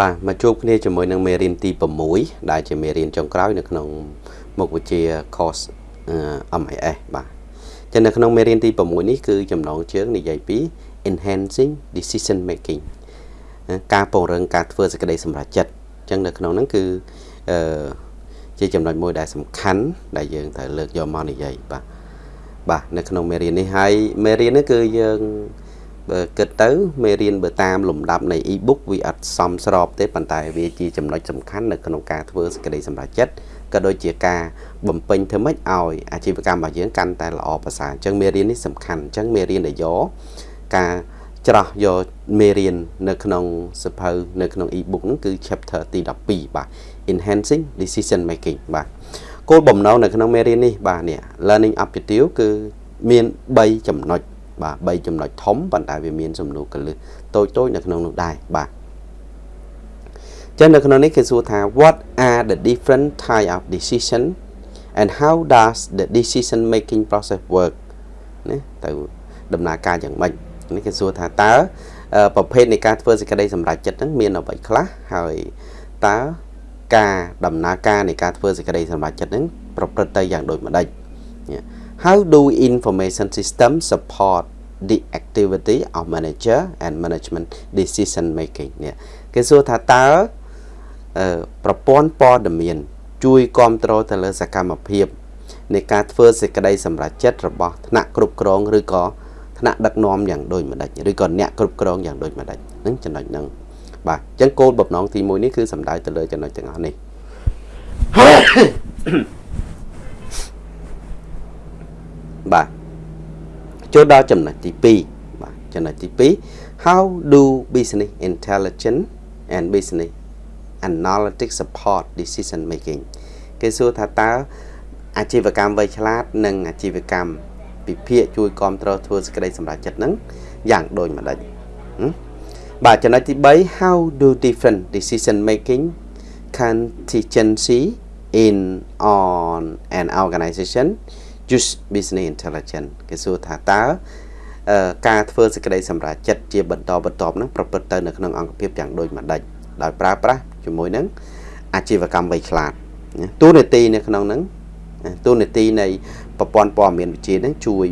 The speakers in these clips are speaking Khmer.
បាទមកជួបគ្នាជាមួយនឹងមេរៀនទី6ដែលជាមេរៀនចុងក្រោយនៅក្នុងមុខវិជ្ជា course MIS បាទចឹងនៅក្នុងមេរៀនទី6នេះគឺចំណងជើងនិយាយពី enhancing decision making ការពង្រឹងការធ្វើសេចក្តីសម្រេចចិត្តចឹងនៅក្នុងហ្នឹងគឺអឺជាចំណុចមួយដែលសំខាន់ដែលយើងត្រូវលើកយកមកនិយាយបាទបាទនៅក្នុងមេរៀននេះហើយមេរៀននេះគឺយើង បើគិតទៅមេរៀនបើតាមលំដាប់នៃ e-book វាអត់សមស្របទេប៉ុន្តែវាជាចំណុចសំខាន់នៅក្នុងការធ្វើសេចក្តីសម្រេចចិត្តក៏ដូចជាការបំពេញធ្វើម៉េចឲ្យអាជីវកម្មរបស់យើងកាន់តែល្អប្រសើរអញ្ចឹងមេរៀននេះសំខាន់អញ្ចឹងមេរៀនដែលយកការច្រោះយកមេរៀននៅក្នុងសភៅនៅក្នុង e-book ហ្នឹងគឺ chapter ទី12បាទ enhancing decision making បាទគោលបំណងនៅក្នុងមេរៀននេះបាទនេះ learning objective គឺមាន3ចំណុច បាទ3ចំណុចធំប៉ុន្តែវាមានសំណួរកលឹះតូចតូចនៅក្នុងនោះដែរបាទចឹងនៅក្នុងនេះគេសួរថា what are the different type of decision and how does the decision making process work ណាទៅដំណើរការយ៉ាងម៉េចនេះគេសួរថាតើប្រភេទនៃការធ្វើសេចក្តីសម្រេចចិត្តហ្នឹងមានអ្វីខ្លះហើយតើការដំណើរការនៃការធ្វើសេចក្តីសម្រេចចិត្តហ្នឹងប្រព្រឹត្តទៅយ៉ាងដូចម្ដេច How do information system support the activity of manager and management decision making នេះគេសួរថាតើប្រព័ន្ធព័ត៌មាន ជួយគ្រប់គ្រងទៅលើសកម្មភាពនៃការធ្វើសេចក្តីសម្រេចចិត្តរបស់ថ្នាក់គ្រប់គ្រងឬក៏ថ្នាក់ដឹកនាំយ៉ាងដូចម្ដេចឬក៏អ្នកគ្រប់គ្រងយ៉ាងដូចម្ដេចហ្នឹងចំណុចហ្នឹងបាទអញ្ចឹងគោលបំណងទី1នេះគឺសំដៅទៅលើចំណុចទាំងអស់នេះ បាទចូលដល់ចំណុចទី2បាទចំណុចទី2 how do business intelligence and business analytics support decision making គេសួរថាតើអាជីវកម្មវៃឆ្លាត និងអាជីវកម្មពិភាកជួយគ្រប់គ្រងធ្វើសេចក្តីសម្រេចចិត្តហ្នឹងយ៉ាងដូចម្ដេចបាទចំណុចទី3 how do different decision making contingency in on an organization use business intelligence គេសួរថាតើការធ្វើសេចក្តីសម្រេចចិត្តជាបន្តបន្ទាប់ហ្នឹងប្រព្រឹត្តទៅនៅក្នុងអង្គភាពយ៉ាងដូចម្ដេចដោយប្រើប្រាស់ជាមួយនឹងអាជីវកម្មវៃឆ្លាតទូនីតិនៅក្នុងហ្នឹងទូនីតិនៃប្រព័ន្ធព័ត៌មានវិទ្យាហ្នឹងជួយ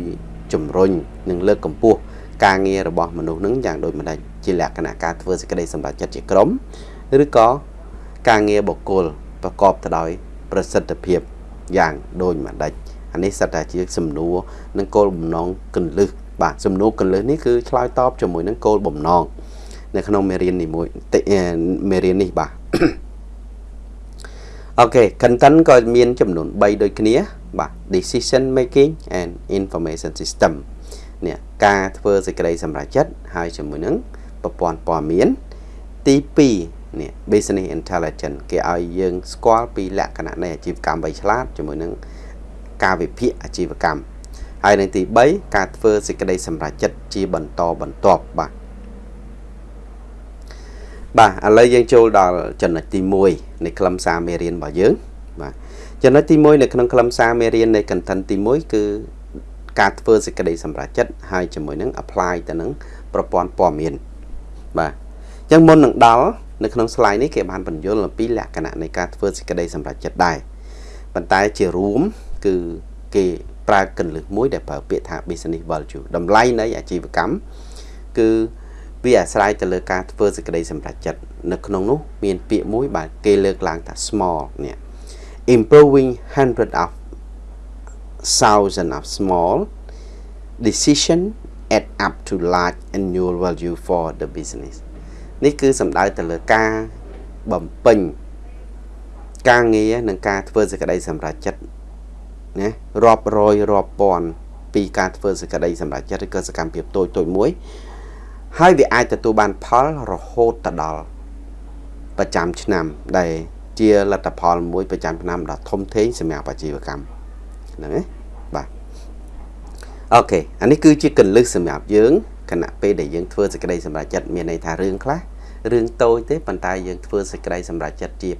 ជំរុញនិងលើកកម្ពស់ការងាររបស់មនុស្សហ្នឹងយ៉ាងដូចម្ដេចជាលក្ខណៈការធ្វើសេចក្តីសម្រេចចិត្តជាក្រុមឬក៏ការងារបុគ្គលប្រកបទៅដោយប្រសិទ្ធភាពយ៉ាងដូចម្ដេច អានេះសិតតែជាសំណួរនិងគោលបំណងកលឹះបាទសំណួរកលឹះនេះគឺឆ្លើយតបជាមួយនឹងគោលបំណងនៅក្នុងមេរៀននេះមួយមេរៀននេះបាទអូខេ content ក៏មានចំនួន3ដូចគ្នា បាទ decision making and information system នេះការធ្វើសេចក្តីសម្រេចចិត្តហើយជាមួយនឹងប្រព័ន្ធព័ត៌មានទី2នេះ business intelligence គេឲ្យយើងស្គាល់ពីលក្ខណៈនៃអាជីវកម្មវៃឆ្លាតជាមួយនឹង ការវិភាគអាជីវកម្មហើយនឹងទី3ការធ្វើសេចក្តីសម្រេចចិត្តជាបន្តបន្ទាប់បាទបាទឥឡូវយើងចូលដល់ចំណុចទី1នៃខ្លឹមសារមេរៀនរបស់យើងបាទចំណុចទី1នៅក្នុងខ្លឹមសារមេរៀននៃ content ទី1គឺការធ្វើសេចក្តីសម្រេចចិត្តហើយជាមួយនឹង apply ទៅនឹងប្រព័ន្ធព័ត៌មានបាទអញ្ចឹងមុននឹងដល់នៅក្នុង slide នេះគេបានបញ្យល់អំពីលក្ខណៈនៃការធ្វើសេចក្តីសម្រេចចិត្តដែរប៉ុន្តែជារួម គឺគេប្រើកលឹះមួយដែលប្រើពាក្យថា business value តម្លៃនៃអាជីវកម្មគឺវាអាស្រ័យទៅលើការធ្វើសេចក្តីសម្រេចចិត្តនៅក្នុងនោះមានពាក្យមួយបាទគេលើកឡើងថា small នេះ improving hundred of thousand of small decision add up to large annual value for the business នេះគឺសំដៅទៅលើការបំពេញការងារនិងការធ្វើសេចក្តីសម្រេចចិត្ត ណារាប់រយរាប់ពាន់ពីការធ្វើសេចក្តីសម្រេចចិត្តឬក៏សកម្មភាពតូចតូចមួយ ហើយវាអាចទទួលបានផលរហូតទៅដល់ប្រចាំឆ្នាំដែលជាលទ្ធផលមួយប្រចាំឆ្នាំដ៏ធំធេងសម្រាប់អាជីវកម្មហ្នឹងណាបាទអូខេអានេះគឺជាកលឹះសម្រាប់យើងគណៈពេលដែលយើងធ្វើសេចក្តីសម្រេចចិត្តមានន័យថារឿងខ្លះរឿងតូចទេប៉ុន្តែយើងធ្វើសេចក្តីសម្រេចចិត្តជា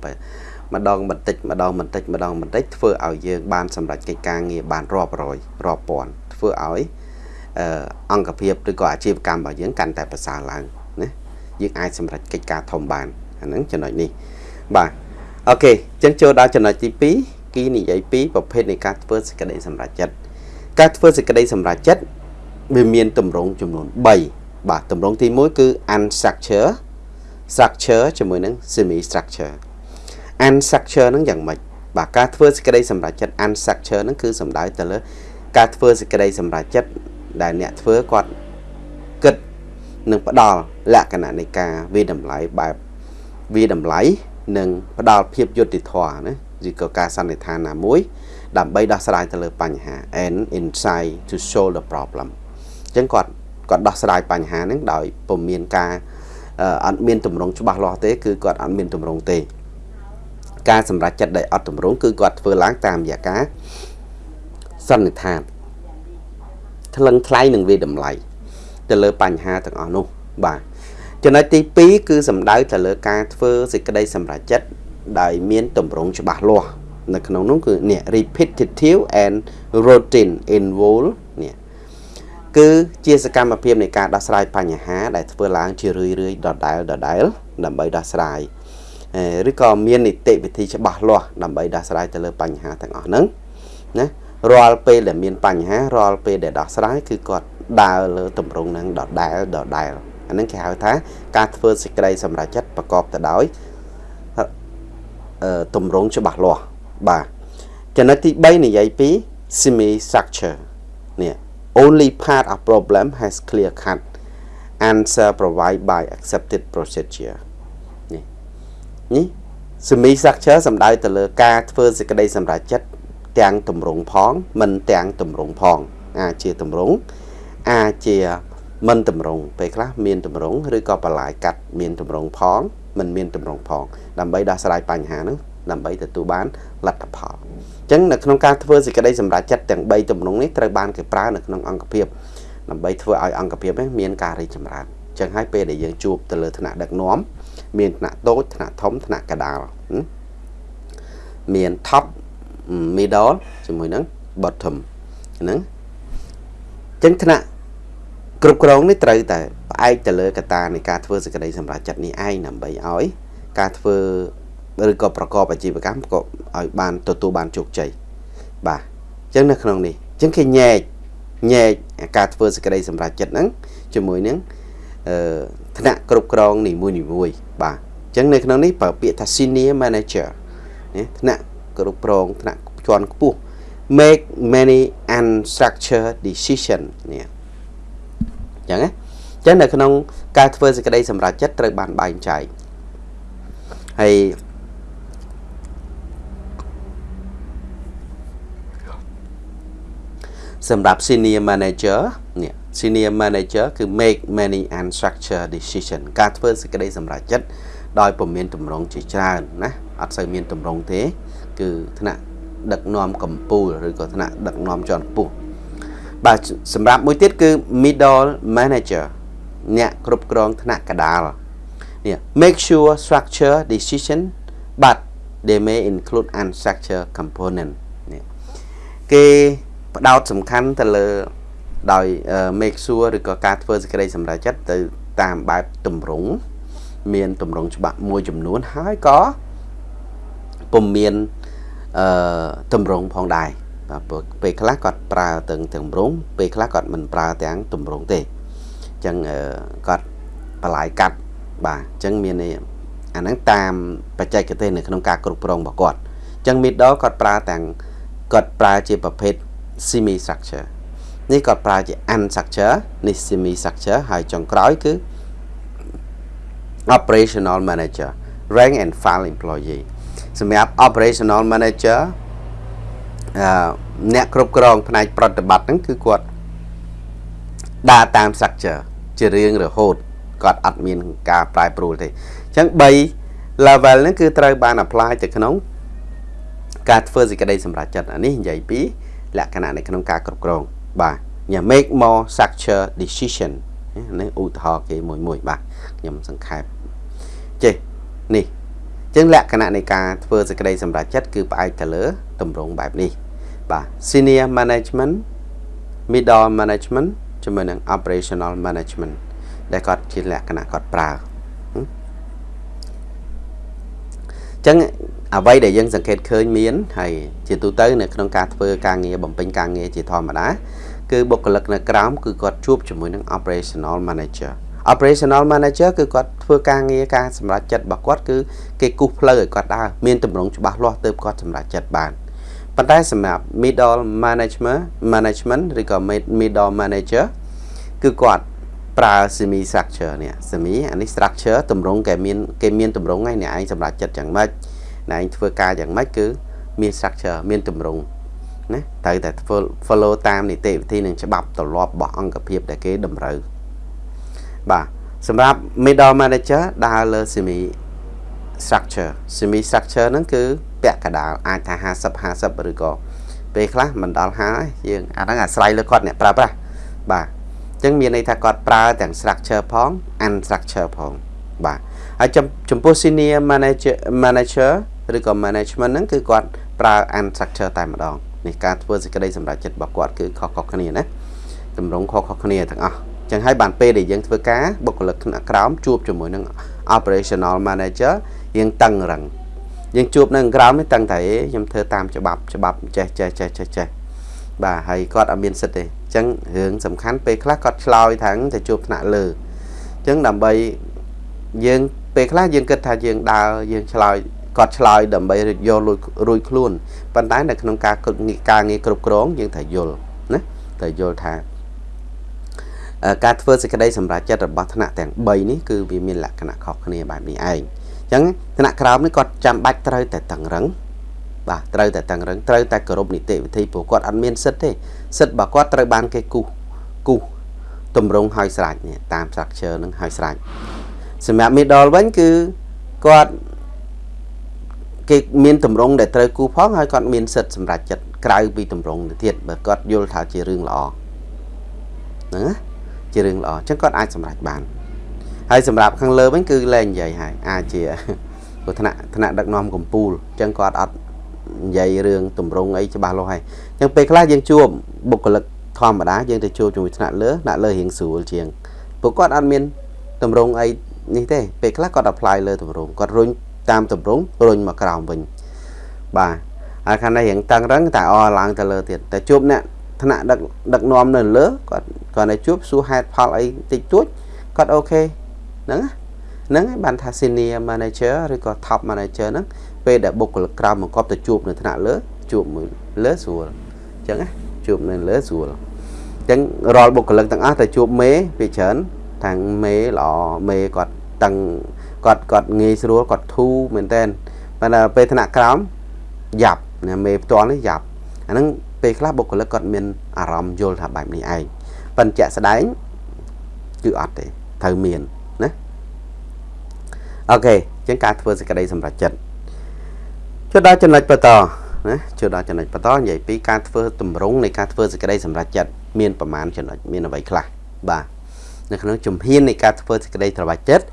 ម្ដងបន្តិចម្ដងបន្តិចម្ដងបន្តិចធ្វើឲ្យយើងបានសម្រេចកិច្ចការងារបានរាប់រយរាប់ពាន់ធ្វើឲ្យអង្គភាពឬក៏អាជីវកម្មរបស់យើងកាន់តែប្រសើរឡើងណាយើងអាចសម្រេចកិច្ចការធំបានអាហ្នឹងចំណុចនេះបាទអូខេអញ្ចឹងចូលដល់ចំណុចទី2គីនិយាយពីប្រភេទនៃការធ្វើសេចក្តីសម្រេចចិត្តការធ្វើសេចក្តីសម្រេចចិត្តវាមានទម្រង់ចំនួន3បាទទម្រង់ទី1គឺ unstructure structure ជាមួយនឹង semi structure unstructure ហ្នឹងយ៉ាងម៉េចបាទការធ្វើសេចក្តីសម្រេចចិត្ត unstructure ហ្នឹងគឺសំដៅទៅលើការធ្វើសេចក្តីសម្រេចចិត្តដែលអ្នកធ្វើគាត់គិតនិងផ្ដល់លក្ខណៈនៃការវិតម្លៃបែបវិតម្លៃនិងផ្ដល់ភាពយុត្តិធម៌ណាឬក៏ការសន្និដ្ឋានណាមួយ ដើម្បីដោះស្រាយទៅលើបញ្ហា and insight to solve the problem អញ្ចឹងគាត់គាត់ដោះស្រាយបញ្ហាហ្នឹងដោយពុំមានការអត់មានតម្រងច្បាស់លាស់ទេគឺគាត់អត់មានតម្រងទេ ការសម្រេចចិត្តដែលអត់តម្រងគឺគាត់ធ្វើឡើងតាមរយៈការសន្និដ្ឋានថ្លឹងថ្លៃនិងវាតម្លៃទៅលើបញ្ហាទាំងអស់នោះបាទចំណុចទី2គឺសំដៅទៅលើការធ្វើសេចក្តីសម្រេចចិត្តដែលមានតម្រងច្បាស់លាស់នៅក្នុងនោះគឺនេះ repetitive and routine involve នេះគឺជាសកម្មភាពនៃការដោះស្រាយបញ្ហាដែលធ្វើឡើងជារឿយៗដដែលដដែលដើម្បីដោះស្រាយ ឬក៏មាននីតិវិធីច្បាស់លាស់ដើម្បីដោះស្រាយទៅលើបញ្ហាទាំងអស់ហ្នឹងណារាល់ពេលដែលមានបញ្ហារាល់ពេលដែលដោះស្រាយគឺគាត់ដើរលើទម្រង់ហ្នឹងដដែលដដែលអាហ្នឹងគេហៅថាការធ្វើសេចក្តីសម្រេចចិត្តប្រកបទៅដោយទម្រង់ច្បាស់លាស់បាទចំណុចទី3និយាយពី semi structure នេះ only part of problem has clear cut answer provided by accepted procedure នេះ នេះ semi structure សំដៅទៅលើការធ្វើសេចក្តីសម្រេចចិត្តទាំងទម្រង់ផង មិនទាំងទម្រង់ផង អាចជាទម្រង់អាចជាមិនតម្រង់ពេលខ្លះមានតម្រង់ឬក៏បន្លាយកាត់មានតម្រង់ផង មិនមានតម្រង់ផង ដើម្បីដោះស្រាយបញ្ហាហ្នឹងដើម្បីទទួលបានលទ្ធផលអញ្ចឹងនៅក្នុងការធ្វើសេចក្តីសម្រេចចិត្តទាំង3ទំនងនេះត្រូវបានគេប្រើនៅក្នុងអង្គភាពដើម្បីធ្វើឲ្យអង្គភាពនេះមានការរីកចម្រើនអញ្ចឹងហើយពេលដែលយើងជួបទៅលើថ្នាក់ដឹកនាំ មានថ្នាក់តូចថ្នាក់ធំថ្នាក់កដាលមាន top middle ជាមួយនឹង bottom ហ្នឹងអញ្ចឹងថ្នាក់គ្រប់គ្រងនេះត្រូវតែផ្អែកទៅលើកត្តានៃការធ្វើសេចក្តីសម្រេចចិត្តនេះឯងដើម្បីឲ្យ ការធ្វើឬក៏ប្រកបអាជីវកម្មក៏ឲ្យបានទទួលបានជោគជ័យបាទអញ្ចឹងនៅក្នុងនេះអញ្ចឹងគេញែកញែកការធ្វើសេចក្តីសម្រេចចិត្តហ្នឹងជាមួយនឹងអឺ ថ្នាក់គ្រប់គ្រងនីមួយនីមួយបាទអញ្ចឹងនៅក្នុងនេះប្រើពាក្យថា senior manager ណាថ្នាក់គ្រប់គ្រងថ្នាក់ជាន់ខ្ពស់ make many unstructured decision នេះអញ្ចឹងណាអញ្ចឹងនៅក្នុងការធ្វើសេចក្តីសម្រេចចិត្តត្រូវបានបែងចែកហើយសម្រាប់ senior manager នេះ senior manager គឺ make many unstructured decision ការធ្វើសេចក្តីសម្រេចចិត្តដោយពុំមានតម្រង់ជាច្រើនណាអត់សូវមានតម្រង់ទេ គឺថ្នាក់ដឹកនាំកម្ពុជាឬក៏ថ្នាក់ដឹកនាំជាន់ខ្ពស់បាទសម្រាប់មួយទៀតគឺ middle manager អ្នកគ្រប់គ្រងថ្នាក់កដាលនេះ make sure structure decision but they may include unstructured component នេះគេផ្ដោតសំខាន់ទៅលើ ដោយ make sure ឬក៏ការធ្វើសេចក្តីសម្រេចចិត្តទៅតាមបែបតម្រង់មានតម្រង់ច្បាប់មួយចំនួនហើយក៏ពុំមានអឺតម្រង់ផងដែរបាទពេលខ្លះគាត់ប្រើទាំងតម្រង់ពេលខ្លះគាត់មិនប្រើទាំងតម្រង់ទេអញ្ចឹងគាត់បន្លាយកាត់បាទអញ្ចឹងមានអាហ្នឹងតាមបច្ចេកទេសនៅក្នុងការគ្រប់គ្រងរបស់គាត់អញ្ចឹង middle គាត់ប្រើទាំងគាត់ប្រើជាប្រភេទ semi structure នេះគាត់ប្រើជា unstructure នេះ semi structure ហើយចុងក្រោយគឺ operational manager rank and file employee សម្រាប់ operational manager អឺអ្នកគ្រប់គ្រងផ្នែកប្រតិបត្តិហ្នឹងគឺគាត់ដើរតាម structure ជារៀងរហូតគាត់អត់មានការប្រែប្រួលទេអញ្ចឹង3 level ហ្នឹងគឺត្រូវបាន apply ទៅក្នុង ការធ្វើសេចក្តីសម្រេចចិត្តអានេះនិយាយពីលក្ខណៈនៅក្នុងការគ្រប់គ្រង បាទញ៉ា make more structure decision នេះឧទាហរណ៍គេមួយមួយបាទខ្ញុំសង្ខេបចេះនេះអញ្ចឹងលក្ខណៈនៃការធ្វើសេចក្តីសម្រេចចិត្តគឺផ្អែកទៅលើទម្រង់បែបនេះបាទ senior management middle management ជាមួយនឹង operational management ដែលគាត់ជាលក្ខណៈគាត់ប្រើចឹង អ្វីដែលយើងសង្កេតឃើញមានហើយជាទូទៅនៅក្នុងការធ្វើការងារបំពេញការងារជាធម្មតាគឺបុគ្គលិកនៅក្រោមគឺគាត់ជួបជាមួយនឹង operational manager operational manager គឺគាត់ធ្វើការងារការសម្រេចចិត្តរបស់គាត់គឺគេគូសផ្លូវឲ្យគាត់ដើរមានទម្រង់ច្បាស់លាស់ទើបគាត់សម្រេចចិត្តបានប៉ុន្តែសម្រាប់ middle management management ឬក៏ middle manager គឺគាត់ប្រើ semi structure នេះ semi អានេះ structure ទម្រង់គេមានគេមានទម្រង់ហ្នឹងអ្នកឯងសម្រាប់ចិត្តយ៉ាងម៉េច អ្នកឯងធ្វើការយ៉ាងម៉េចគឺមាន structure មានទម្រង់ណាត្រូវតែ follow តាមនីតិវិធីនិងច្បាប់ទម្លាប់របស់អង្គភាពដែលគេតម្រូវបាទសម្រាប់ middle manager ដើរលើ semi structure semi structure ហ្នឹងគឺពាក់កដាលអាចថា50 50ឬក៏ពេលខ្លះមិនដល់50យើងអាហ្នឹងអាស្រ័យលើគាត់អ្នកប្រើប្រាស់បាទអញ្ចឹងមានន័យថាគាត់ប្រើទាំង structure ផង unstructure ផងបាទហើយចំពោះ senior manager manager ឬក៏ management ហ្នឹងគឺគាត់ប្រើ unstructure តែម្ដងនេះការធ្វើសេចក្តីសម្រេចចិត្តរបស់គាត់គឺខុសៗគ្នាណាតម្រងខុសៗគ្នាទាំងអស់ចឹងហើយបានពេលដែលយើងធ្វើការបុគ្គលិកថ្នាក់ក្រោមជួបជាមួយនឹង operational manager យើងតឹងរឹងយើងជួបនៅក្រោមនេះតឹងតែខ្ញុំធ្វើតាមច្បាប់ច្បាប់ចេះចេះចេះចេះចេះបាទហើយគាត់អត់មានសិទ្ធទេអញ្ចឹងរឿងសំខាន់ពេលខ្លះគាត់ឆ្លើយថាងទៅជួបថ្នាក់លើអញ្ចឹងដើម្បីយើងពេលខ្លះយើងគិតថាយើងដើរយើងឆ្លើយ គាត់ឆ្លើយដើម្បីយកលួចរួចខ្លួនប៉ុន្តែនៅក្នុងការការងារគ្រប់គ្រងយើងត្រូវយល់ណាត្រូវយល់ថាការធ្វើសេចក្តីសម្រេចចិត្តរបស់ថ្នាក់ទាំង3នេះគឺវាមានលក្ខណៈខុសគ្នាបែបនេះឯងអញ្ចឹងថ្នាក់ក្រោមនេះគាត់ចាំបាច់ត្រូវតែតឹងរឹងបាទត្រូវតែតឹងរឹងត្រូវតែគោរពនីតិវិធីព្រោះគាត់អត់មានសិទ្ធទេសិទ្ធរបស់គាត់ត្រូវបានគេគូសគូសតម្រង់ឲ្យស្រេចនេះតាម structure នឹងឲ្យស្រេចសម្រាប់ middle វិញគឺគាត់ គេមានតម្រង់ដែលត្រូវគូផងហើយគាត់មានសិទ្ធសម្រាប់ចិត្តក្រៅពីតម្រង់ទៅទៀតបើគាត់យល់ថាជារឿងល្អហ្នឹងណាជារឿងល្អអញ្ចឹងគាត់អាចសម្រេចបានហើយសម្រាប់ខាងលើវិញគឺលែងនិយាយហើយអាចជាព្រោះថ្នាក់ថ្នាក់ដឹកនាំកម្ពុជាអញ្ចឹងគាត់អត់និយាយរឿងតម្រង់អីច្បាស់លាស់ហើយអញ្ចឹងពេលខ្លះយើងជួបបុគ្គលិកធម្មតាយើងទៅជួបជាមួយថ្នាក់លើថ្នាក់លើរៀងស្រួលជាងពួកគាត់អត់មានតម្រង់អីនេះទេពេលខ្លះគាត់ apply លើតម្រង់គាត់រុញ តាមតម្រង់រុញមកក្រោមវិញបាទហើយខាងនេះរៀងតឹងរឹងតែអឡើងទៅលើទៀតតែជួបអ្នកថ្នាក់ដឹកដឹកនាំនៅលើគាត់គាត់តែជួបសួរហេតុផលអីតិចតួចគាត់អូខេហ្នឹងហ្នឹងហើយបានថា senior manager ឬក៏ top manager ហ្នឹងពេលដែលបុគ្គលិកក្រោមបង្កប់ទៅជួបនៅថ្នាក់លើជួបមួយលើស្រួលអញ្ចឹងណាជួបនៅលើស្រួលអញ្ចឹងរាល់បុគ្គលិកទាំងអស់ទៅជួបមេពីច្រើនទាំងមេល្អមេគាត់តឹង គាត់គាត់ងាយស្រួលគាត់ធូរមែនតើប៉ុន្តែពេលថ្នាក់ក្រោមយ៉ាប់ណាមេផ្ទាល់នេះយ៉ាប់អាហ្នឹងពេលខ្លះបុគ្គលិកគាត់មានអារម្មណ៍យល់ថាបែបនេះឯងប៉ុន្តែជាក់ស្ដែងគឺអត់ទេត្រូវមានណាអូខេអញ្ចឹងការធ្វើសេចក្តីសម្រេចចិត្តចូលដល់ចំណុចបន្តណាចូលដល់ចំណុចបន្តនិយាយពីការធ្វើតម្រង់នៃការធ្វើសេចក្តីសម្រេចចិត្តមានប្រមាណចំណុចមានអ្វីខ្លះបាទនៅក្នុងជំហាននៃការធ្វើសេចក្តីសម្រេចចិត្ត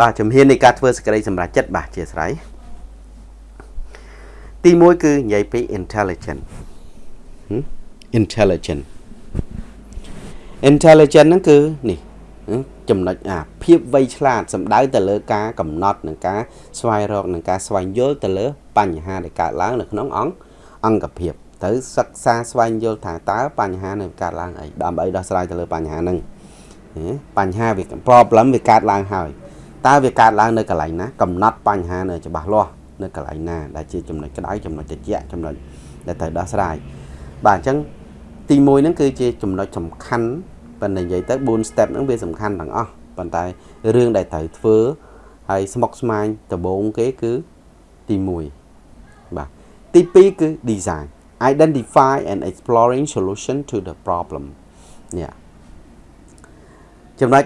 បាទជំហាននៃការធ្វើសេចក្តីសម្រេចចិត្តបាទជាស្រ័យទី1គឺនិយាយពី intelligent intelligent intelligent ហ្នឹងគឺនេះចំណុចអាភាពវៃឆ្លាតសំដៅទៅលើការកំណត់និងការស្វែងរកនិងការស្វែងយល់ទៅលើ បញ្ហាដែលកើតឡើងនៅក្នុងអង្គអង្គភាពត្រូវសិក្សាស្វែងយល់ថាតើបញ្ហានឹងកើតឡើងអីដើម្បីដោះស្រាយទៅលើបញ្ហាហ្នឹងបញ្ហាវា problem វាកើតឡើងហើយ តើវាកើតឡើងនៅកន្លែងណាកំណត់បញ្ហានៅច្បាស់លាស់នៅកន្លែងណាដែលជាចំណុចក្តៅចំណុចត្រជាក់ចំណុចដែលត្រូវដោះស្រាយបាទអញ្ចឹងទី1ហ្នឹងគឺជាចំណុចសំខាន់ប៉ុន្តែនិយាយទៅ4 step ហ្នឹងវាសំខាន់ទាំងអស់ប៉ុន្តែរឿងដែលត្រូវធ្វើហើយស្មុគស្មាញដំបូងគេគឺទី1បាទទី2គឺ design identify and exploring solution to the problem នេះចំណុច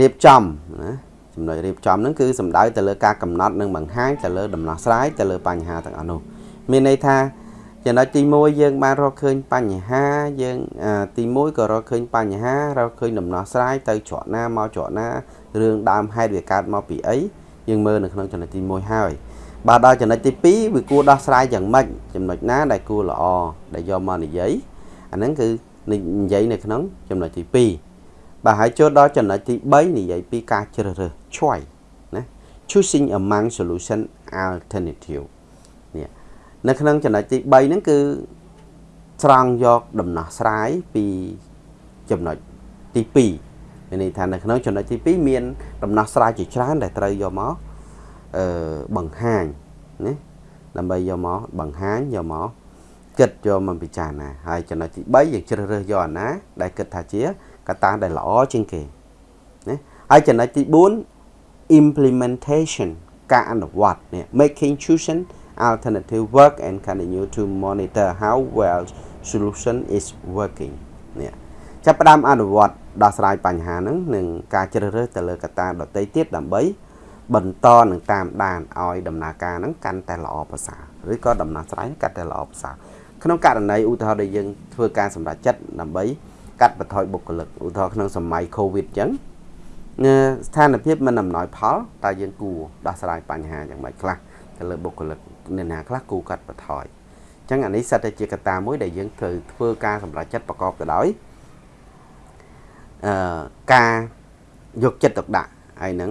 រៀបចំណា ចំណុចរៀបចំហ្នឹងគឺសំដៅទៅលើការកំណត់និងបង្ហាញទៅលើដំណោះស្រាយទៅលើបញ្ហាទាំងអស់នោះមានន័យថាចំណុចទី1យើងបានរកឃើញបញ្ហាយើងទី1ក៏រកឃើញបញ្ហារកឃើញដំណោះស្រាយទៅច្រកណាមកច្រកណារឿងដើមហេតុវាកើតមកពីអីយើងមើលនៅក្នុងចំណុចទី1ហើយបាទដល់ចំណុចទី2វាគួរដោះស្រាយយ៉ាងម៉េចចំណុចណាដែលគួរល្អដែលយកមកនិយាយអាហ្នឹងគឺនិយាយនៅក្នុងចំណុចទី2 បាទហើយចូលដល់ចំណុចទី3និយាយពីការជ្រើសរើស choice ណា choosing among solution alternative នេះនៅក្នុងចំណុចទី3ហ្នឹងគឺស្រង់យកដំណោះស្រាយពីចំណុចទី2មានន័យថានៅក្នុងចំណុចទី2មានដំណោះស្រាយជាច្រើនដែលត្រូវយកមកអឺបង្ហាញណាដើម្បីយកមកបង្ហាញយកមកគិតយកមកពិចារណាហើយចំណុចទី3យើងជ្រើសរើសយកអាណាដែលគិតថាជា កត្តាដែលល្អជាងគេណាហើយចំណុចទី4 implementation ការអនុវត្តនេះ making choosing alternative work and continue to monitor how well solution is working នេះចាប់ផ្ដើមអនុវត្តដោះស្រាយបញ្ហាហ្នឹងនឹងការជ្រើសរើសទៅលើកត្តាដទៃទៀតដើម្បី បន្តនឹងតាមដានឲ្យដំណើរការហ្នឹងកាន់តែល្អប្រសើរឬក៏ដំណោះស្រាយកាន់តែល្អប្រសើរក្នុងករណីឧទាហរណ៍ដែលយើងធ្វើការសម្រេចចិត្តដើម្បី កាត់បន្ថយបុគ្គលិកឧទាហរណ៍ក្នុងសម័យ Covid អញ្ចឹងស្ថានភាពមិនអំណោយផលតើយើងគួរដោះស្រាយបញ្ហាយ៉ាងម៉េចខ្លះទៅលើបុគ្គលិកអ្នកណាខ្លះគួរកាត់បន្ថយអញ្ចឹងអានេះសិតតែជាកត្តាមួយដែលយើងត្រូវធ្វើការសម្រេចចិត្តប្រកបទៅដោយអឺការយកចិត្តទុកដាក់ហើយនឹង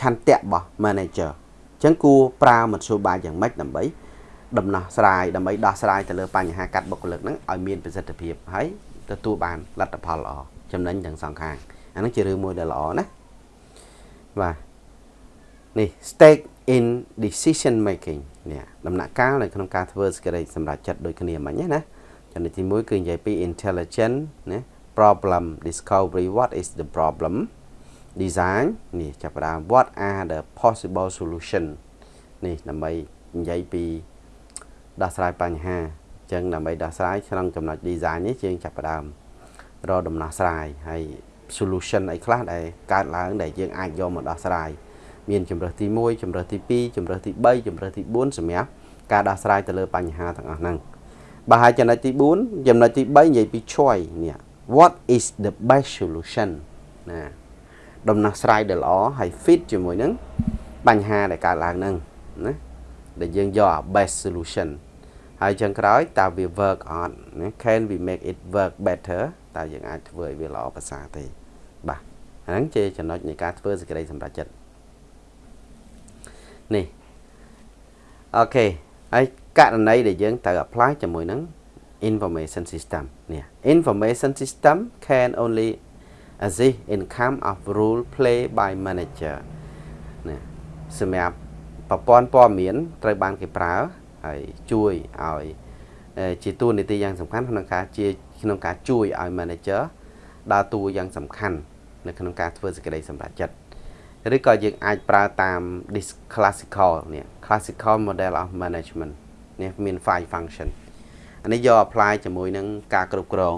ឆន្ទៈរបស់ manager អញ្ចឹងគួរប្រើមធ្យោបាយយ៉ាងម៉េចដើម្បី ដំណោះស្រាយដើម្បីដោះស្រាយទៅលើបញ្ហាកាត់បុគ្គលិកហ្នឹងឲ្យមានប្រសិទ្ធភាពហើយទទួលបានលទ្ធផលល្អចំណេញទាំងសងខាងអាហ្នឹងជារឿងមួយដែលល្អណាបាទនេះ stake in decision making នេះដំណាក់កាលនៅក្នុងការធ្វើសេចក្តីសម្រេចចិត្តដូចគ្នាមិញណាចំណុចទី1គឺនិយាយពី intelligent ណា problem discovery what is the problem design នេះចាប់ផ្ដើម what are the possible solution នេះដើម្បីនិយាយពី ដោះស្រាយបញ្ហាអញ្ចឹងដើម្បីដោះស្រាយក្នុងចំណុច design នេះយើងចាប់ផ្ដើមរកដំណោះស្រាយហើយ solution អីខ្លះដែលកើតឡើងដែលយើងអាចយកមកដោះស្រាយមានជំរើសទី1ជំរើសទី2ជំរើសទី3ជំរើសទី4សម្រាប់ការដោះស្រាយទៅលើបញ្ហាទាំងអស់ហ្នឹងបាទហើយចំណុចទី4ចំណុចទី3និយាយពី choice នេះ what is the best solution ណាដំណោះស្រាយដែលល្អហើយ fit ជាមួយនឹងបញ្ហាដែលកើតឡើងហ្នឹងណា ដែលយើងយក best solution ហើយចឹងក្រោយតើវា work on ណា can we make it work better តើយើងអាចធ្វើឲ្យវាល្អប្រសើរទេបាទហ្នឹងជាចំណុចនៃការធ្វើសេចក្តីសម្រេចចិត្តនេះអូខេហើយករណីដែលយើងត្រូវ apply ជាមួយនឹង information system នេះ information system can only assist in come of rule play by manager នេះសម្រាប់ ប្រព័ន្ធព័ត៌មានត្រូវបានគេប្រើហើយជួយឲ្យជាតួនាទីយ៉ាងសំខាន់ក្នុងការជាក្នុងការជួយឲ្យ manager ដើរតួយ៉ាងសំខាន់នៅក្នុងការធ្វើសេចក្តីសម្រេចចិត្តឬក៏យើងអាចប្រើតាម this classical នេះ classical model of management នេះមាន five function អានេះយក apply ជាមួយនឹងការគ្រប់គ្រង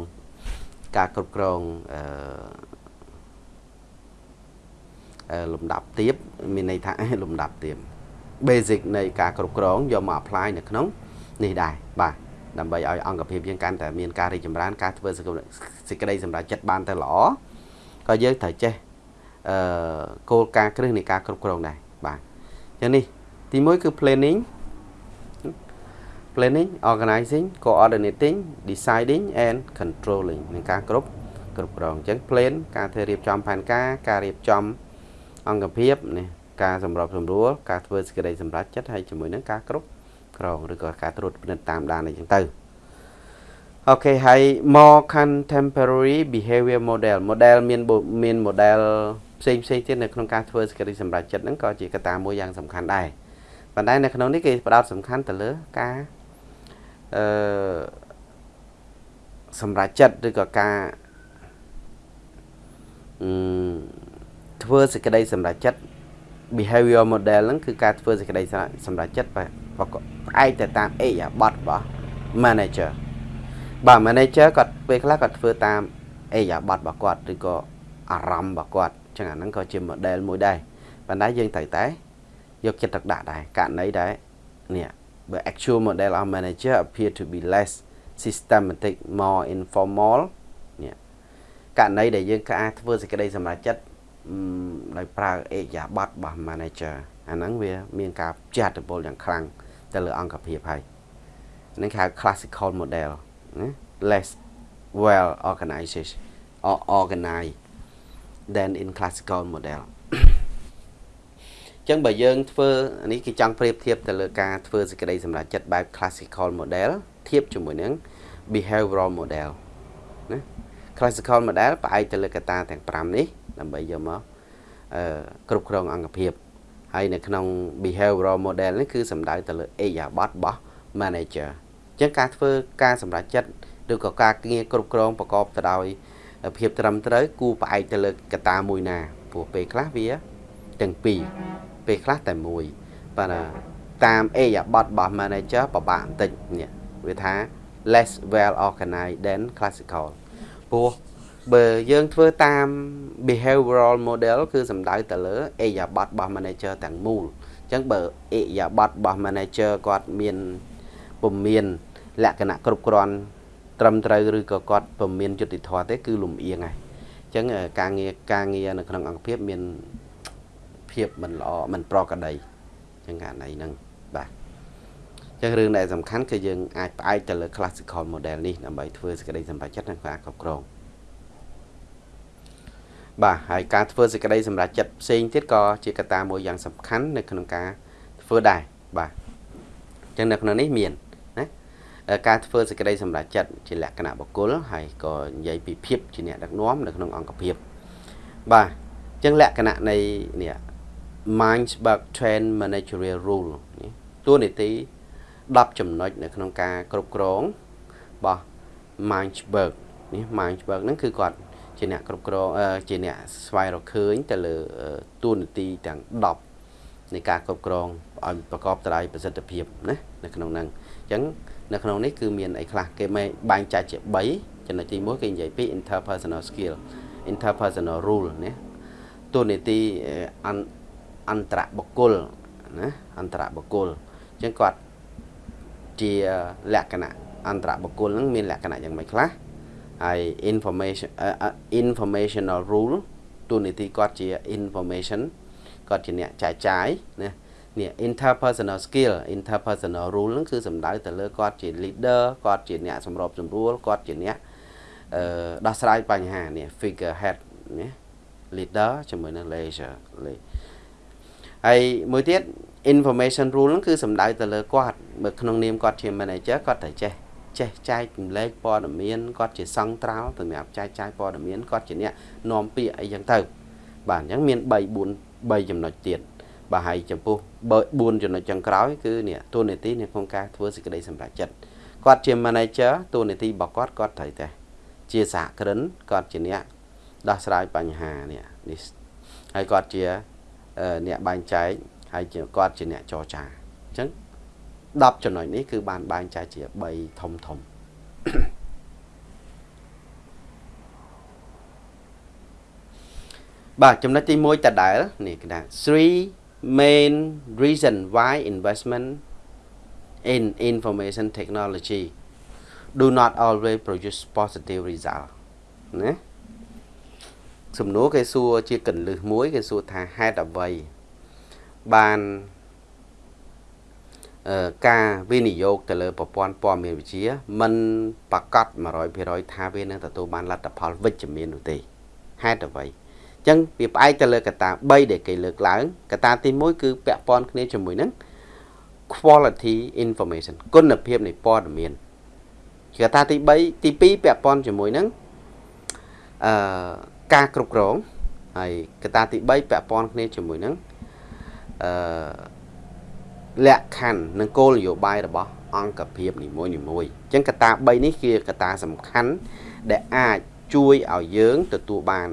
ការគ្រប់គ្រងអឺលំដាប់ទៀបមានន័យថាលំដាប់ទៀប basic នៃការគ្រប់គ្រងយកមក apply នៅក្នុងនេះដែរបាទដើម្បីឲ្យអង្គភាពយើងកាន់តែមានការរីកចម្រើន ការធ្វើសេចក្តីសម្រេចចិត្តបានទៅល្អក៏យើងត្រូវចេះអឺគោលការណ៍គ្រឹះនៃការគ្រប់គ្រងដែរបាទអញ្ចឹងនេះទី1គឺ planning planning organizing coordinating deciding and controlling នឹងការគ្រប់គ្រប់គ្រងអញ្ចឹង plan ការធ្វើរៀបចំផែនការការរៀបចំអង្គភាពនេះ ការសម្របសម្រួលការធ្វើសេចក្តីសម្រេចចិត្តហើយជាមួយនឹងការគ្រប់គ្រងឬក៏ការត្រួតពិនិត្យតាមដានអីចឹងទៅអូខេហើយ more contemporary behavior model model មានមាន model ផ្សេងផ្សេងទៀតនៅក្នុងការធ្វើសេចក្តីសម្រេចចិត្តហ្នឹងក៏ជាកត្តាមួយយ៉ាងសំខាន់ដែរប៉ុន្តែនៅក្នុងនេះគេផ្ដោតសំខាន់ទៅលើការអឺសម្រេចចិត្តឬក៏ការអឺធ្វើសេចក្តីសម្រេចចិត្ត behavior model ហ្នឹងគឺការធ្វើសេចក្តីសម្រេចចិត្តផ្អែកទៅតាមអេយ៉ាប័តរបស់ manager បាទ manager គាត់ពេលខ្លះគាត់ធ្វើតាមអេយ៉ាប័តរបស់គាត់ឬក៏អារម្មណ៍របស់គាត់ចឹងអាហ្នឹងក៏ជា model មួយដែរប៉ុន្តែយើងត្រូវតែយកចិត្តទុកដាក់ដែរករណីដែរនេះបើ actual model of manager appear to be less systematic more informal នេះករណីដែលយើងការធ្វើសេចក្តីសម្រេចចិត្ត ដោយប្រើអេយ៉ាប័តរបស់ manager អាហ្នឹងវា មានការចាត់តពលយ៉ាងខ្លាំងទៅលើអង្គភាពហើយហ្នឹងគេហៅ classical model ណា less well organized or organized than in classical model ចឹងបើយើងធ្វើនេះគេចង់ប្រៀបធៀបទៅលើការធ្វើសេចក្តីសម្រេចចិត្តបែប classical model ធៀបជាមួយនឹង behavioral model ណា classical model ផ្អែកទៅលើកត្តាទាំង5នេះដើម្បីយកមកអឺគ្រប់គ្រងអង្គភាពហើយនៅក្នុង behavioral model នេះគឺសំដៅទៅលើអេយ៉ាប័តរបស់ manager អញ្ចឹងការធ្វើការសម្រេចចិត្តឬក៏ការងារគ្រប់គ្រងប្រកបទៅដោយភាពត្រឹមត្រូវគូផ្អែកទៅលើកត្តាមួយណាព្រោះពេលខ្លះវាទាំងពីរពេលខ្លះតែមួយបាទតាមអេយ៉ាប័តរបស់ manager ពិបាកបន្តិចនេះវាថា less well organized than classical ព្រោះបើយើងធ្វើតាម behavioral model គឺសំដៅទៅលើអេយ៉ាប័តរបស់ manager ទាំងមូលអញ្ចឹងបើអេយ៉ាប័តរបស់ manager គាត់មានពុំមានលក្ខណៈគ្រប់គ្រាន់ត្រឹមត្រូវឬក៏គាត់ពុំមានយុត្តិធម៌ទេគឺលំអៀងហើយអញ្ចឹងការងារការងារនៅក្នុងអង្គភាពមានភាពមិនល្អមិនប្រក្រតីអញ្ចឹងករណីហ្នឹងបាទ ចឹងរឿងដែលសំខាន់គឺយើងអាចផ្អែកទៅលើ classical model នេះដើម្បីធ្វើសេចក្តីសម្រេចចិត្តនិងការគ្រប់គ្រងបាទហើយការធ្វើសេចក្តីសម្រេចចិត្តផ្សេងទៀតក៏ជាកត្តាមួយយ៉ាងសំខាន់នៅក្នុងការធ្វើដែរបាទអញ្ចឹងនៅក្នុងនេះមានណាការធ្វើសេចក្តីសម្រេចចិត្តជាលក្ខណៈបុគ្គលហើយក៏និយាយពីភាពជាអ្នកដឹកនាំនៅក្នុងអង្គភាពបាទអញ្ចឹងលក្ខណៈនៃនេះ Mindsburg Trend Managerial Rule នេះតួនាទី 10ចំណុចនៅក្នុងការគ្រប់គ្រងរបស់ Mindsburg នេះ Mindsburg ហ្នឹងគឺគាត់ជាអ្នកគ្រប់គ្រងជាអ្នកស្វែងរកឃើញទៅលើតួនាទីទាំង10នៃការគ្រប់គ្រងឲ្យប្រកបទៅដោយប្រសិទ្ធភាពណានៅក្នុងហ្នឹងអញ្ចឹងនៅក្នុងនេះគឺមានអីខ្លះគេមិនបែងចែកជា3ចំណុចទី1គេនិយាយពី interpersonal skill interpersonal rule ណាតួនាទីអន្តរបុគ្គលណាអន្តរបុគ្គលអញ្ចឹងគាត់ ជាលក្ខណៈអន្តរបុគ្គលហ្នឹងមានលក្ខណៈយ៉ាងម៉េចខ្លះហើយ information informational rule ទូនីតិគាត់ជា information គាត់ជាអ្នកចែកចាយណានេះ interpersonal skill interpersonal rule ហ្នឹងគឺសំដៅទៅលើគាត់ជា leader គាត់ជាអ្នកសម្របសម្រួលគាត់ជាអ្នកអឺដោះស្រាយបញ្ហានេះ figure head ណា leader ជាមួយនឹង leader ហើយមួយទៀត information rule ហ្នឹងគឺសំដៅទៅលើគាត់បើក្នុងនាមគាត់ជា manager គាត់ត្រូវចេះចេះចែករំលែកព័ត៌មានគាត់ជាសង្ត្រាល់សម្រាប់ចែកចាយព័ត៌មានគាត់ជាអ្នកនាំពាក្យអីចឹងទៅ បាទអញ្ចឹងមាន3 4 3ចំណុចទៀតបាទហើយចំពោះ4ចំណុចចុងក្រោយគឺនេះតួនាទីនៅក្នុងការធ្វើសេចក្តីសម្រេចចិត្តគាត់ជា manager តួនាទីរបស់គាត់គាត់ត្រូវតែជាសហគ្រិនគាត់ជាអ្នកដោះស្រាយបញ្ហានេះនេះហើយគាត់ជាអ្នកបែងចែក ហើយគាត់ជាអ្នកចរចាអញ្ចឹង10ចំណុចនេះគឺបានបែងចែកជា3ធំធំបាទចំណុចទី1តដែលនេះគេថា3 main reason why investment in information technology do not always produce positive result ណាសំណួរគេសួរជាកន្លឹះមួយគេសួរថាហេតុអ្វី បានការវិនិយោគទៅលើប្រព័ន្ធព័ត៌មានវិទ្យាមិនប្រកាស100%ថាវានឹងទទួលបានលទ្ធផលវិជ្ជមាននោះទេហេតុអ្វីអញ្ចឹងវាផ្អែកទៅលើកត្តា3ដែលគេលើកឡើងកត្តាទី1គឺពាក់ព័ន្ធគ្នាជាមួយនឹង quality information គុណភាពនៃព័ត៌មានកត្តាទី3ទី2ពាក់ព័ន្ធជាមួយនឹងអឺការគ្រប់គ្រងហើយកត្តាទី3ពាក់ព័ន្ធគ្នាជាមួយនឹង អឺលក្ខខណ្ឌនិងគោលនយោបាយរបស់អង្គភាពនីមួយនីមួយអញ្ចឹងកត្តា3នេះគឺកត្តាសំខាន់ដែលអាចជួយឲ្យយើងទទួលបាន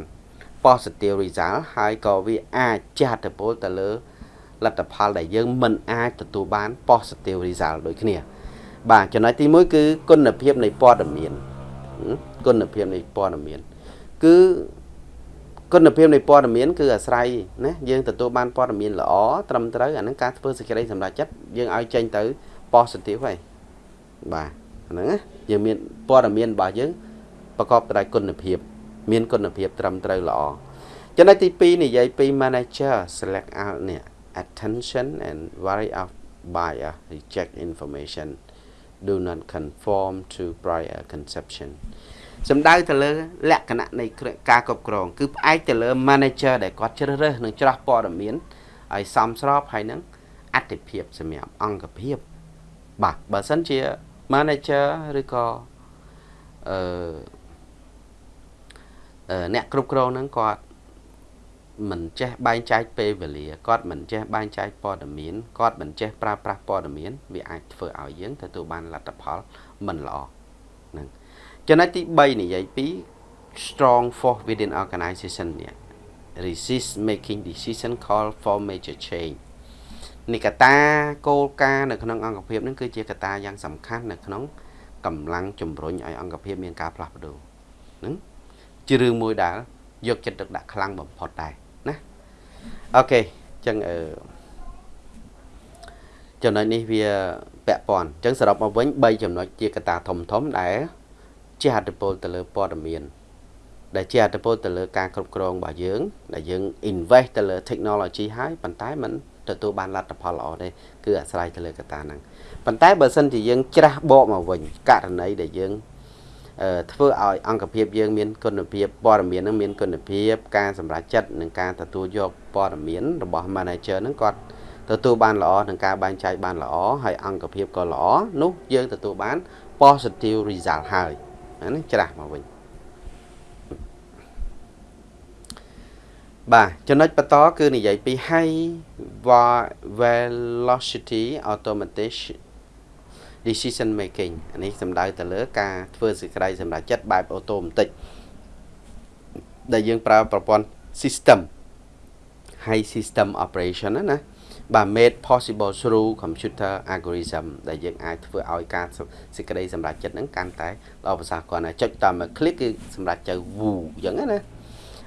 positive result ហើយក៏វាអាចជះឥទ្ធិពលទៅលើលទ្ធផលដែលយើងមិនអាចទទួលបាន positive result ដូចគ្នា បាទចំណុចទី1គឺគុណភាពនៃព័ត៌មានគុណភាពនៃព័ត៌មាន គឺ គុណភាពនៃព័ត៌មានគឺអាស្រ័យណាយើងទទួលបានព័ត៌មានល្អត្រឹមត្រូវអាហ្នឹងការធ្វើសេចក្តីសម្រេចចិត្តយើងឲ្យចេញទៅ positive ហើយបាទហ្នឹងណាយើងមានព័ត៌មានរបស់យើងប្រកបដោយគុណភាព មានគុណភាពត្រឹមត្រូវល្អចំណុចទី2និយាយពី manager select out នេះ attention and worry of bias reject information do not conform to prior conception សំដៅទៅលើលក្ខណៈនៃការគ្រប់គ្រង គឺផ្អែកទៅលើ manager ដែលគាត់ជ្រើសរើសនិងច្រោះព័ត៌មានឲ្យសមស្របហើយនឹងអតិភិបសម្រាប់អង្គភាពបាទបើសិនជា manager ឬក៏អឺអ្នកគ្រប់គ្រងហ្នឹងគាត់មិនចេះបែងចែកពេលវេលាគាត់មិនចេះបែងចែកព័ត៌មានគាត់មិនចេះប្រើប្រាស់ព័ត៌មាន វាអាចធ្វើឲ្យយើងទទួលបានលទ្ធផលមិនល្អហ្នឹង ចំណុចទី3និយាយពី strong force within organization នេះ resist making decision call for major change នេះកតាគោលការណ៍នៅក្នុងអង្គភាពនឹងគឺជាកតាយ៉ាងសំខាន់នៅក្នុងកម្លាំងជំរុញឲ្យអង្គភាពមានការផ្លាស់ប្ដូរហ្នឹងជារឿងមួយដែលយកចិត្តទុកដាក់ខ្លាំងបំផុតដែរណាអូខេអញ្ចឹងអឺចំណុចនេះវាពាក់ព័ន្ធអញ្ចឹងសរុបមកវិញ3ចំណុចជាកត្តាធំធំដែល ជះឥទ្ធិពលទៅលើព័ត៌មានដែលជាឥទ្ធិពលទៅលើការគ្រប់គ្រងរបស់យើងដែលយើង invest ទៅលើ technology ហើយប៉ុន្តែมันទទួលបានលទ្ធផលល្អទេគឺអាស្រ័យទៅលើកត្តាហ្នឹងប៉ុន្តែបើសិនជាយើងច្រាស់បកមកវិញករណីដែលយើងធ្វើឲ្យអង្គភាពយើងមានគុណភាពព័ត៌មាននឹងមានគុណភាពការសម្រេចចិត្តនិងការទទួលយកព័ត៌មានរបស់ manager នឹងគាត់ទទួលបានល្អនឹងការបែងចែកបានល្អហើយអង្គភាពក៏ល្អនោះយើងទទួលបាន positive result ហើយ ណាច្រាស់មកវិញបាទចំណុចបន្តគឺនិយាយពី high velocity automatic decision making អានេះសំដៅទៅលើការធ្វើសេចក្តីសម្រេចចិត្តបែបអូតូម៉ាទិកដែលយើងប្រើប្រព័ន្ធ system high system operation ណាណា បាទ made possible through computer algorithm ដែលយើងអាចធ្វើឲ្យការសេចក្តីសម្រេចចិត្តហ្នឹងកាន់តែល្អប្រសើរគាត់ណាចុចតាមមួយ click គឺសម្រេចទៅ woo អញ្ចឹងណា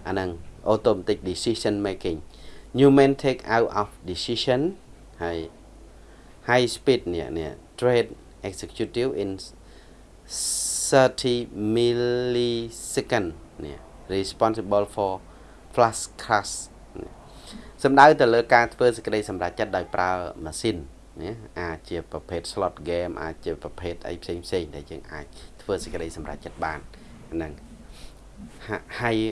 អាហ្នឹង automatic decision making human take out of decision ហើយ high speed នេះនេះ trade executive in 30 millisecond នេះ responsible for flash crash សំដៅទៅលើការធ្វើសេចក្តីសម្រេចចិត្តដោយប្រើម៉ាស៊ីនណាអាចជាប្រភេទ slot game អាចជាប្រភេទអីផ្សេងផ្សេងដែលយើងអាចធ្វើសេចក្តីសម្រេចចិត្តបានហ្នឹង high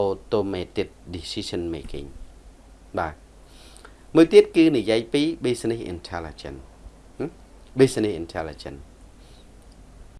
automated decision making បាទមួយទៀតគឺនិយាយពី business intelligence business intelligence